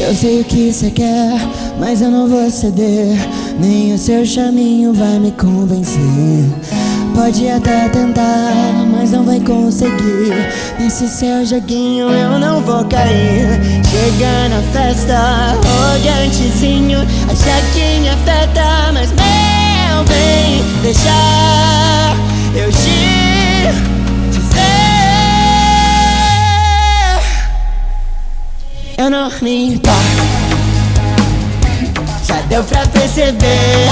Eu sei o que você quer, mas eu não vou ceder. Nem o seu chaminho vai me convencer. Pode até tentar, mas não vai conseguir. Nesse seu joguinho eu não vou cair. Chega na festa, arrogantezinho. Acha que me afeta, não me importo. Já deu pra perceber.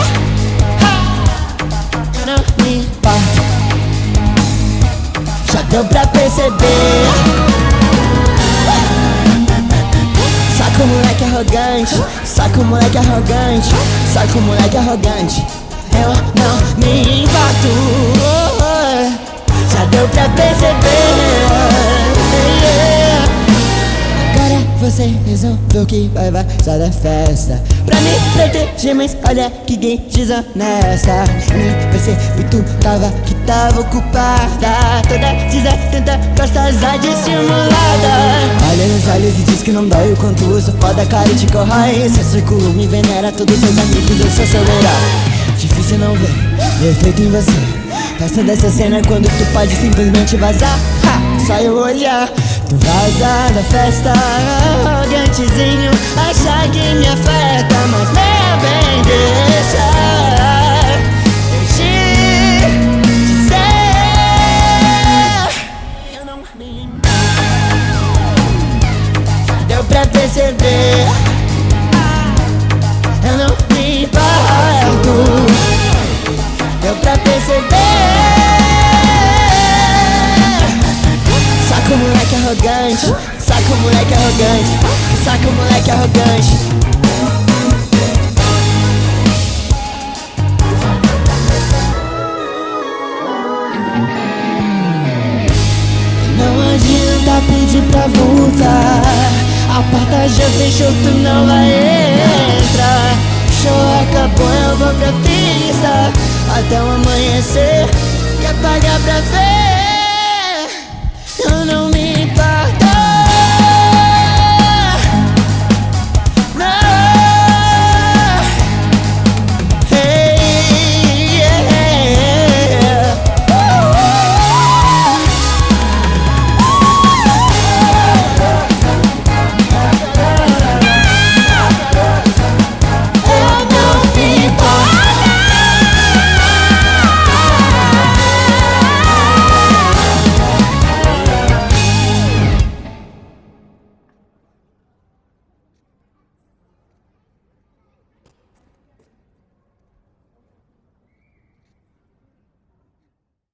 Eu não me importo. Já deu pra perceber. Saca o moleque arrogante, saca o moleque arrogante, saca o moleque arrogante. Eu não me importo. Já deu pra perceber. Você resolveu que vai vazar da festa. Pra me proteger, mas olha que gay desonesta Nem percebi tu tava, que tava ocupada. Toda desatenta, gostosa dissimulada Olha nos olhos e diz que não dói o quanto eu sou foda, cara te corrói Seu círculo me venera, todos seus amigos, eu sou seu herói. Difícil não ver, defeito em você. Faça dessa cena quando tu pode simplesmente vazar. Ha, Só eu olhar vaza da festa, arrogantezinho Acha que me afeta, mas meu bem deixa Eu te dizer Eu não me Deu pra perceber arrogante, saca o moleque arrogante, saca o moleque arrogante. Não adianta pedir pra voltar, a porta já fechou, tu não vai entrar. Show acabou, eu vou pra pista até o amanhecer. Quer pagar pra ver?